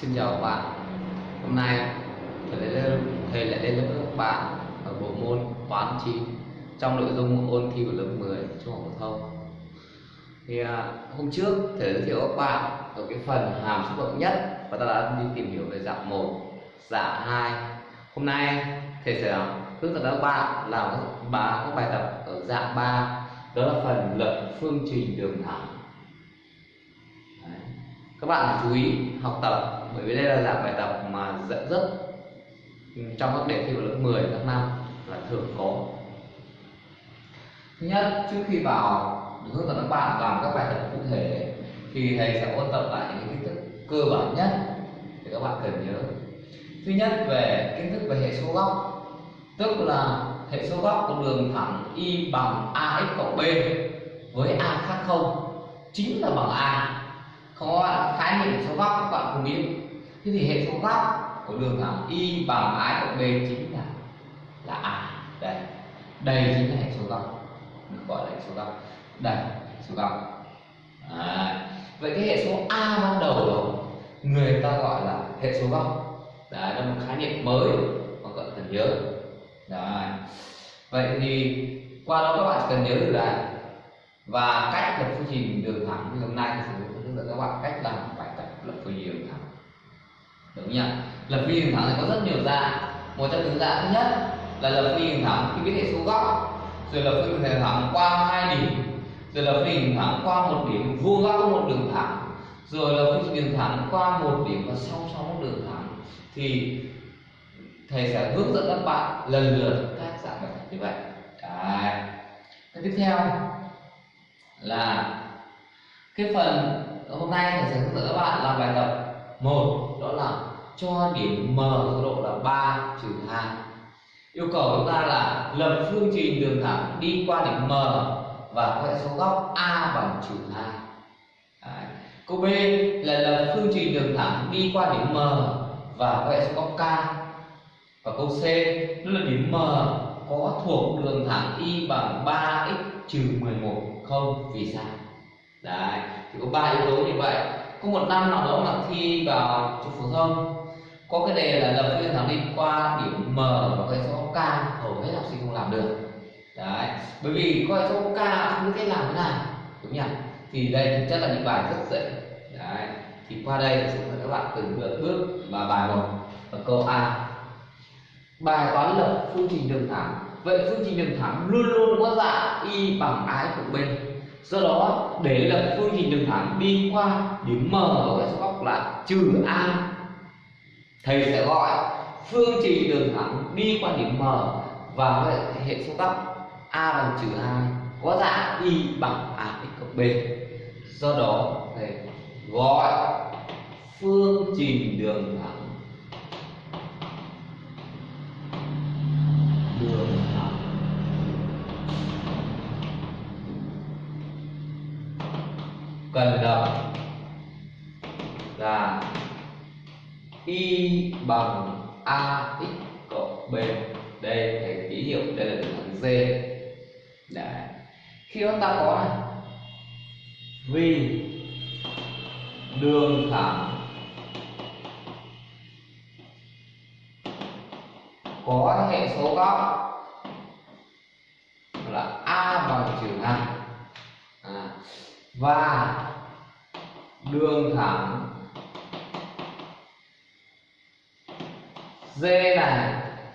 Xin chào các bạn. Hôm nay thầy lại lên, thầy lại lên lớp các bạn ở bộ môn toán 9 trong nội dung ôn thi của lớp 10 trung học phổ thông. Thì à, hôm trước thầy giới thiệu các bạn ở cái phần hàm số bậc nhất và ta đã đi tìm hiểu về dạng 1 dạng 2 hôm nay thầy sẽ hướng dẫn các bạn làm các bài, các bài tập ở dạng 3 đó là phần lập phương trình đường thẳng. Đấy. các bạn chú ý học tập bởi vì đây là dạng bài tập mà rất, rất trong các đề thi của lớp 10 các năm là thường có. Thứ nhất trước khi vào hướng dẫn các bạn làm các bài tập cụ thể thì thầy sẽ ôn tập lại những kiến thức cơ bản nhất để các bạn cần nhớ. Thứ nhất về kiến thức về hệ số góc. Tức là hệ số góc của đường thẳng y bằng ax cộng b với a khác không chính là bằng a có khái niệm hệ số góc các bạn không biết. Thế thì hệ số góc của đường thẳng y bằng ái cộng b chính là là a đây đây chính là hệ số góc được gọi là hệ số góc đây hệ số góc à, vậy cái hệ số a ban đầu đó người ta gọi là hệ số góc đấy là một khái niệm mới mà các bạn cần nhớ. Đấy. Vậy thì qua đó các bạn cần nhớ được là và cách lập phương trình đường thẳng như hôm nay thì dẫn các bạn cách làm bài tập lập phương diện đường thẳng đúng nhỉ? Lập phương diện đường thẳng thì có rất nhiều dạng. Một trong những dạng thứ nhất là lập phương diện đường thẳng khi biết hệ số góc. Rồi lập phương diện đường thẳng qua hai điểm. Rồi lập phương diện đường thẳng qua một điểm, vuông góc có một đường thẳng. Rồi lập phương diện đường thẳng qua một điểm và song song một đường thẳng. Thì thầy sẽ hướng dẫn các bạn lần lượt các dạng bài tập như vậy. Đấy. cái tiếp theo là cái phần hôm nay thầy sẽ hướng dẫn các bạn làm bài tập một, đó là cho điểm m tọa độ là 3 trừ 2 yêu cầu chúng ta là lập phương trình đường thẳng đi qua điểm m và có hệ số góc a bằng trừ 2 Đấy. câu b là lập phương trình đường thẳng đi qua điểm m và có hệ số góc k. Và câu c, đó là điểm m có thuộc đường thẳng y bằng 3x trừ 11 không, vì sao? Đấy, thì có ba yếu tố như vậy. Có một năm nào đó mà thi vào trung phổ thông, có cái đề là lập phương thẳng định qua điểm m và cái số k, hầu hết học sinh không làm được. Đấy, bởi vì có số k không biết cách làm thế nào, đúng nhỉ? Thì đây thực chất là những bài rất dễ. Đấy, thì qua đây sẽ mời các bạn từng bước bước và bài một ở câu a. Bài toán lập phương trình đường thẳng. Vậy phương trình đường thẳng luôn luôn có dạng y bằng ái cộng b do đó, để lập phương trình đường thẳng đi qua điểm m ở cái số góc là trừ a. Thầy sẽ gọi phương trình đường thẳng đi qua điểm m và hệ số góc a bằng trừ hai có dạng y bằng a x cộng b. Do đó, thầy gọi phương trình đường thẳng. Đường cần lập là y bằng a x cộng b. Đây thầy ký hiệu, đây là đường thẳng đấy. Khi chúng ta có này, vì đường thẳng có hệ số góc là a bằng trừ hai và đường thẳng. D này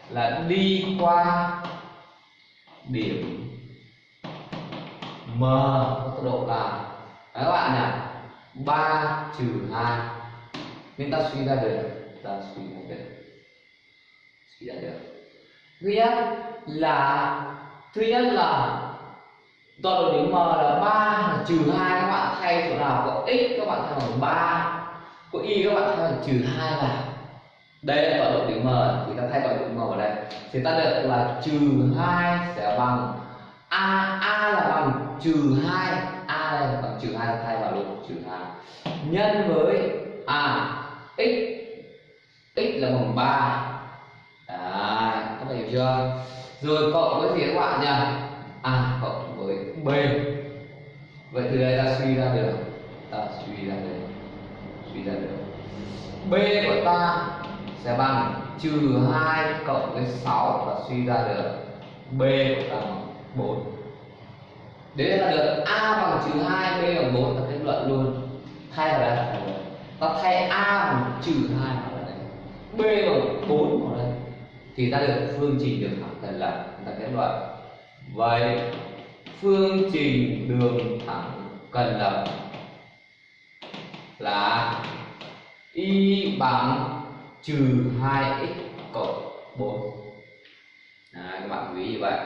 là đi qua điểm m, tốc độ là đấy, các bạn nhỉ? 3 trừ 2 nên ta suy ra được, ta suy ra được. Suy ra được. Thứ nhất là thứ nhất là tọa độ điểm m là 3 là trừ 2 các bạn thay chỗ nào có x các bạn thay bằng 3 có y các bạn thay bằng trừ 2 vào. Đây là tọa độ điểm m thì ta thay tọa độ điểm m vào đây. Thì ta được là trừ 2 sẽ bằng a a là bằng trừ 2 a đây là bằng trừ 2 thay vào luôn trừ 2 nhân với à x. X là bằng 3 Đấy, các bạn hiểu chưa? Rồi cộng với gì các bạn nhỉ? À cộng b. Vậy từ đây ta suy ra được. Ta suy ra được. Suy ra được. B của ta sẽ bằng trừ 2 cộng với 6 và suy ra được b của ta bằng 4 đấy là được a bằng trừ 2 b bằng 4 ta kết luận luôn. Thay vào đây ta thay a bằng trừ 2 vào đây. B bằng 4 vào đây. Thì ta được phương trình được thẳng thần lập. Ta kết luận. Vậy phương trình đường thẳng cần lập là y bằng trừ 2x cộng 4 à, các bạn chú ý như vậy.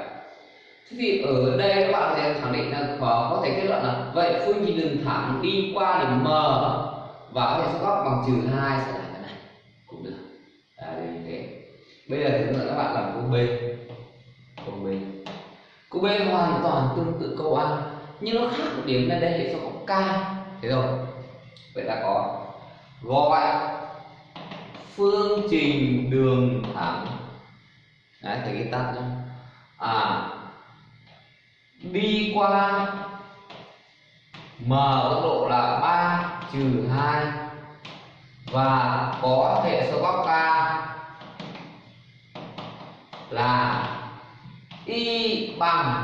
Thế thì ở đây các bạn sẽ khẳng định là có, có thể kết luận là vậy phương trình đường thẳng đi qua điểm m và có thể số góc bằng trừ 2 sẽ là cái này cũng được. Đây. như thế. Bây giờ thì các bạn làm câu b b hoàn toàn tương tự câu a, nhưng nó khác một điểm là đây hệ số có k thế rồi, vậy là có gọi phương trình đường thẳng. Đấy, thầy ghi tắt nhá. À đi qua m tốc độ là 3 trừ 2 và có hệ số góc k là y bằng,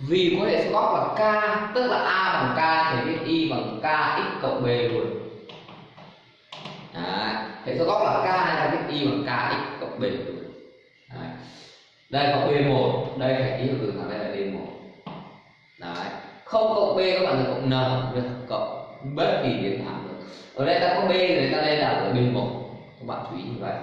vì có hệ số góc là k, tức là a bằng k thì viết y bằng k x cộng b luôn Đấy. hệ số góc là k ta viết y bằng k x cộng b luôn Đấy. đây có b 1 đây phải ký hiệu từ thẳng đây là d 1 Đấy. không cộng b các bạn là cộng n được cộng bất kỳ biến thẳng được ở đây ta có b rồi ta đây là ở b 1 các bạn chú ý như vậy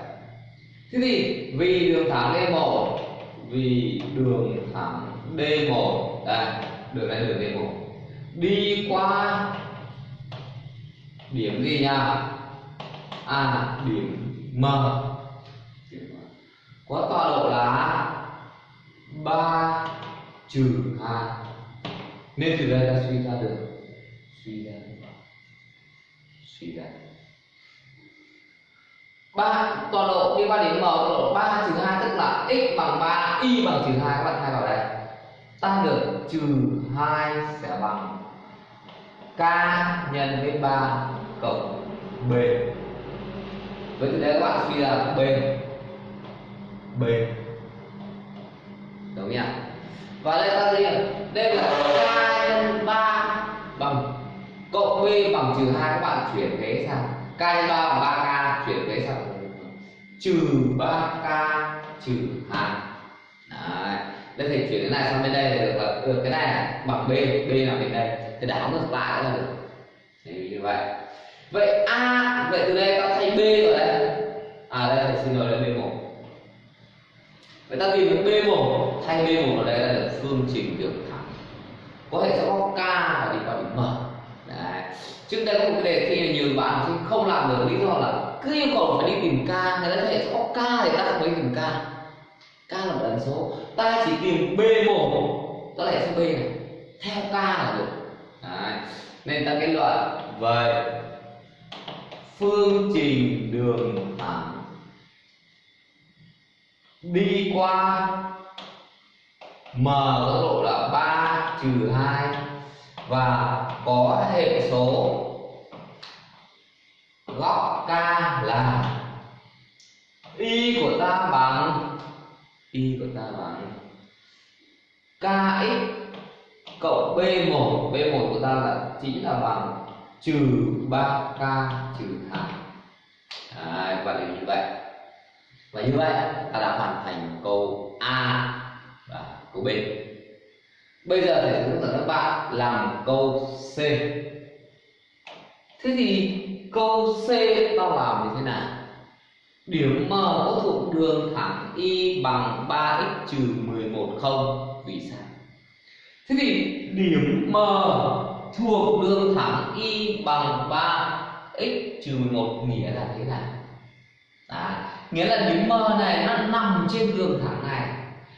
thế thì vì đường thẳng d 1 vì đường thẳng D1 đây à, đường này đường D1 đi qua điểm gì nhá à điểm M. Có tọa độ là 3 trừ 2 nên từ đây ta suy ra được. Suy ra. Suy ra. 3 tọa độ liên quan đến m tọa độ 3 trừ 2 tức là x bằng 3 y bằng trừ 2 các bạn thay vào đây. Ta được trừ 2 sẽ bằng k nhân với 3 cộng b. Với từ đây các bạn suy ra b. B. Đúng nhỉ và đây ta gì đây là k nhân 3 bằng cộng b bằng trừ 2 các bạn chuyển thế sang. K nhân 3 bằng 3k chuyển thế sang trừ 3k trừ 2 Đấy. đây thì chuyển cái này sang bên đây là được là được, cái này là bằng b b là bên đây. Thì đảo ngược lại là được. Thì như vậy. Vậy a, vậy từ đây ta thay b rồi đấy. À đây thì xin lỗi là b 1 vậy ta tìm được b 1 thay b 1 ở đây là được. Phương trình đường thẳng. Có hệ số có k và đi qua điểm m đấy. Trước đây có một cái đề thi là nhiều bạn không làm được, lý do là cứ yêu cầu phải đi tìm k người ta thể có k thì ta không phải tìm k k là một ẩn số. Ta chỉ tìm b một đó là số b này. Theo k là được. Đấy. nên ta kết luận, vậy, phương trình đường thẳng đi qua m tốc độ là 3 trừ 2 và có hệ số góc k là y của ta bằng y của ta bằng kx cộng b1 b1 của ta là chính là bằng trừ 3k trừ 2 Đấy, và là như vậy. Và như vậy ta đã hoàn thành câu A và câu B. Bây giờ thầy hướng dẫn các bạn làm câu C. Thế thì câu C ta làm như thế nào? Điểm M có thuộc đường thẳng y bằng 3x trừ 11 không? Vì sao? Thế thì điểm M thuộc đường thẳng y bằng 3x trừ 11 nghĩa là thế nào? À nghĩa là điểm M này nó nằm trên đường thẳng này.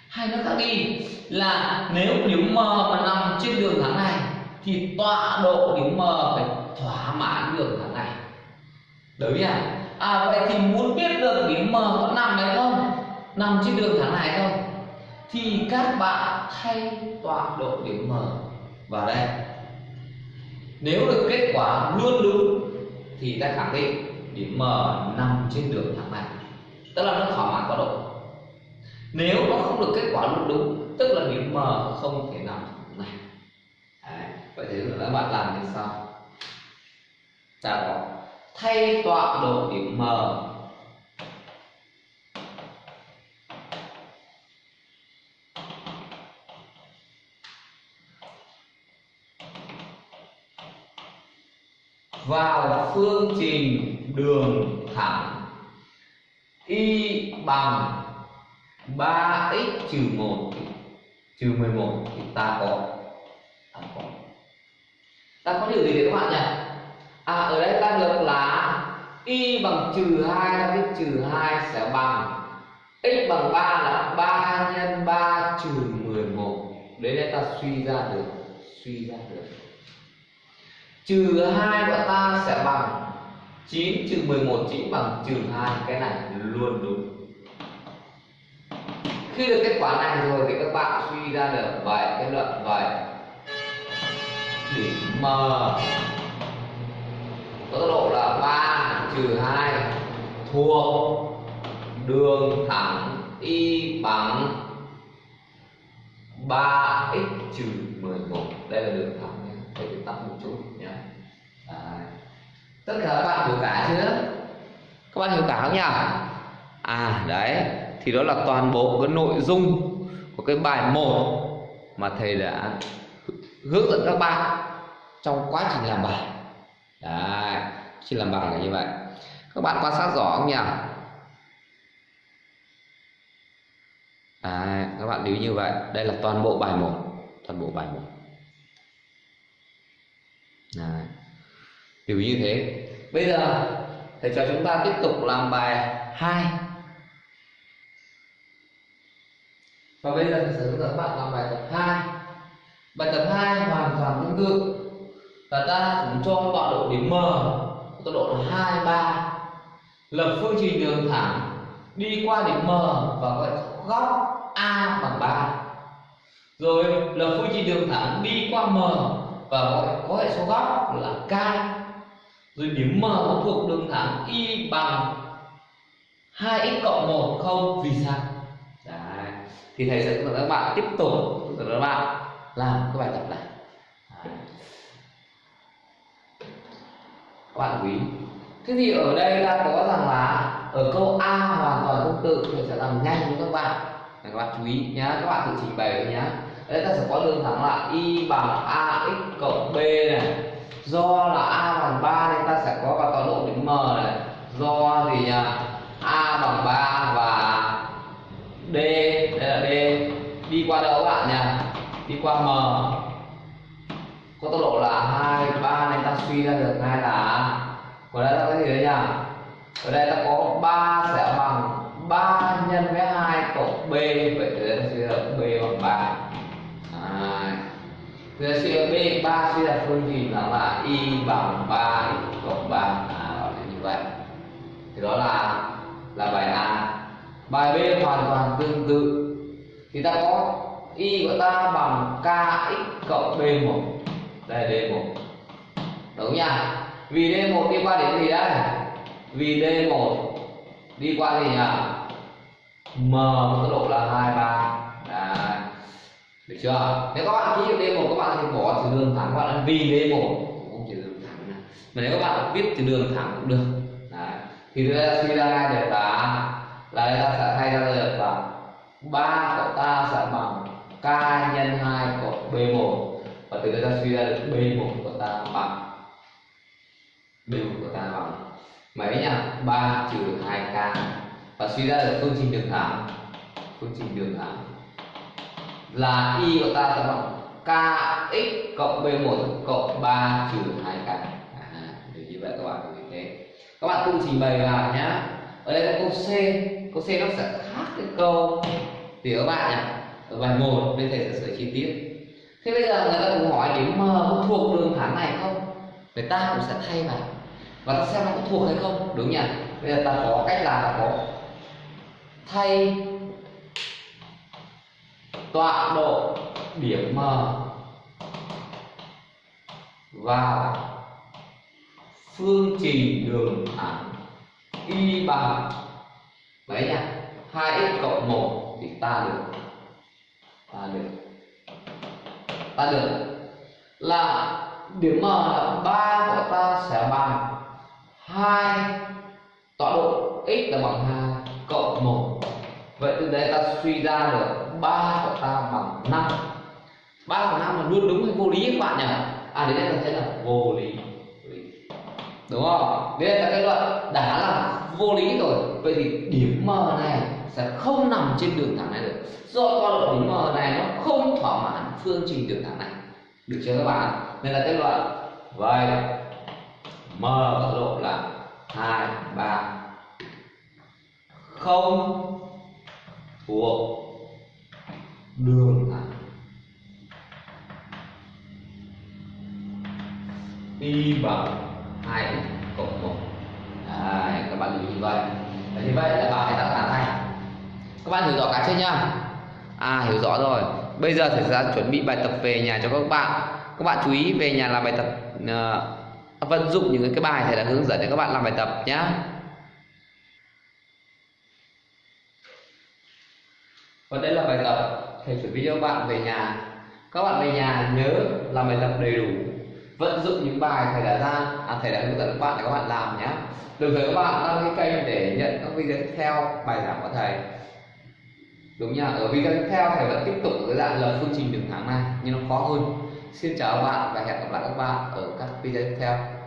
Hay nó khác đi, là nếu điểm M mà nằm trên đường thẳng này, thì tọa độ điểm M phải thỏa mãn đường thẳng đối đúng nhỉ à vậy thì muốn biết được điểm M có nằm hay không? Nằm trên đường thẳng này không? Thì các bạn thay tọa độ điểm M vào đây. Nếu được kết quả luôn đúng, thì ta khẳng định điểm M nằm trên đường thẳng này. Tức là nó thỏa mãn tọa độ. Nếu nó không được kết quả luôn đúng, tức là điểm M không thể nằm này. Đấy. vậy thì các bạn làm như sau. Ta có thay tọa độ điểm M. Vào phương trình đường thẳng, y bằng 3x trừ 1 trừ 11 thì ta có. Ta có. Ta có điều gì đấy các bạn nhỉ? À ở đây ta được là y bằng trừ 2 ta biết trừ 2 sẽ bằng x bằng 3 là 3 nhân 3 trừ 11 đấy là ta suy ra được, suy ra được. Trừ 2 của ta sẽ bằng 9 trừ 11 chính bằng trừ 2 cái này luôn đúng. Khi được kết quả này rồi thì các bạn suy ra được vậy, kết luận vậy. Điểm M có tốc độ là 3 trừ 2 thuộc đường thẳng y bằng 3x trừ 11 đây là đường thẳng nhé thầy viết tắt một chút nhé à. tất cả các bạn hiểu cả chưa? Các bạn hiểu cả không nhỉ? À đấy. Thì đó là toàn bộ cái nội dung của cái bài 1 mà thầy đã hướng dẫn các bạn trong quá trình làm bài. Đấy. Khi làm bài là như vậy các bạn quan sát rõ không nhỉ? À, các bạn lưu như vậy. Đây là toàn bộ bài 1 toàn bộ bài 1 Đấy. lưu như thế. Bây giờ thầy cho chúng ta tiếp tục làm bài 2 và bây giờ thầy sẽ hướng dẫn các bạn làm bài tập 2 bài tập 2 hoàn toàn tương tự. Và ta cũng cho tọa độ điểm M. Tọa độ là 2 3 lập phương trình đường thẳng đi qua điểm M và có góc A bằng 3 rồi lập phương trình đường thẳng đi qua M và có, có hệ số góc là K rồi điểm M thuộc đường thẳng Y bằng 2x cộng 1 không vì sao Đấy. thì thầy sẽ hướng dẫn các bạn tiếp tục hướng các bạn làm cái bài tập này Đấy. các bạn quý thế thì ở đây ta có rằng là ở câu A hoàn toàn tương tự mình sẽ làm nhanh với các bạn. Các bạn chú ý nhé các bạn tự trình bày nhé đây ta sẽ có đường thẳng là y bằng ax cộng b này. Do là a bằng 3 nên ta sẽ có vào tọa độ điểm m này. Do gì nhỉ a bằng 3 và d, đây là d. Đi qua đâu các bạn nhỉ đi qua m. Có tốc độ là 2 3 nên ta suy ra được ngay là ở đây ta có gì đấy nhỉ ở đây ta có 3 sẽ bằng 3 nhân với 2 cộng b vậy thì ta suy ra b bằng 3 à, thì ta suy ra b 3 suy ra phương trình là là y bằng 3 y cộng 3 à, gọi là như vậy. Thì đó là là bài A. Bài B hoàn toàn tương tự. Thì ta có y của ta bằng kx cộng b1 đây là d1 đúng nhỉ vì d1 đi qua điểm gì đây vì d1 đi qua gì nhỉ m tốc độ là 23 Đấy. được chưa? Nếu các bạn ký d1 các bạn thì bỏ từ đường thẳng các bạn vì d1 cũng chỉ đường thẳng này. mà nếu các bạn viết từ đường thẳng cũng được. Đấy. thì chúng ta suy ra được là là ta sẽ thay ra được là 3 của ta sẽ bằng k nhân 2 cộng b1 và từ đây ta suy ra được b1 của ta bằng b1 của ta bằng mấy nhỉ 3 trừ 2k và suy ra được phương trình đường thẳng phương trình đường thẳng là y của ta sẽ bằng kx cộng b1 cộng 3 trừ 2k à, để như vậy các bạn như thế các bạn cùng trình bày vào nhá. Ở đây có câu c. Câu c nó sẽ khác cái câu thì các bạn nhỉ ở bài 1 bên thầy sẽ sửa chi tiết. Thế bây giờ người ta cũng hỏi điểm m có thuộc đường thẳng này không? Người ta cũng sẽ thay vào và ta xem nó có thuộc hay không. Đúng nhỉ? Bây giờ ta có cách là ta có thay tọa độ điểm m vào phương trình đường thẳng y bằng mấy nhỉ? 2x cộng 1 thì ta được ta được ta được là điểm m là ba của ta sẽ bằng 2 tọa độ x là bằng 2 cộng 1 vậy từ đây ta suy ra được 3 của ta bằng 5 3 bằng 5 là luôn đúng hay vô lý các bạn nhỉ? À đến đây ta thấy là vô lý. Đúng không? Đây là cái luận đã là vô lý rồi. Vậy thì điểm m này sẽ không nằm trên đường thẳng này được. Do con độ điểm m này nó không thỏa mãn phương trình đường thẳng này. Được chưa các bạn? Nên là kết luận. Vậy m ở độ là hai ba. Không thuộc đường thẳng y bằng 2 cộng 1 Đấy, các bạn lưu như vậy. Đấy, thì vậy là bài đáp án này. Các bạn hiểu rõ cả chưa nhá? À hiểu rõ rồi. Bây giờ thầy ra chuẩn bị bài tập về nhà cho các bạn. Các bạn chú ý về nhà làm bài tập uh, vận dụng những cái bài thầy đã hướng dẫn để các bạn làm bài tập nhé và đây là bài tập thầy chuẩn bị cho các bạn về nhà. Các bạn về nhà nhớ làm bài tập đầy đủ. Vận dụng những bài thầy đã ra à, thầy đã hướng dẫn các bạn để các bạn làm nhé đồng thời các bạn đăng ký kênh để nhận các video tiếp theo bài giảng của thầy. Đúng nhá ở video tiếp theo thầy vẫn tiếp tục cái dạng lập phương trình đường thẳng này nhưng nó khó hơn xin chào các bạn và hẹn gặp lại các bạn ở các video tiếp theo.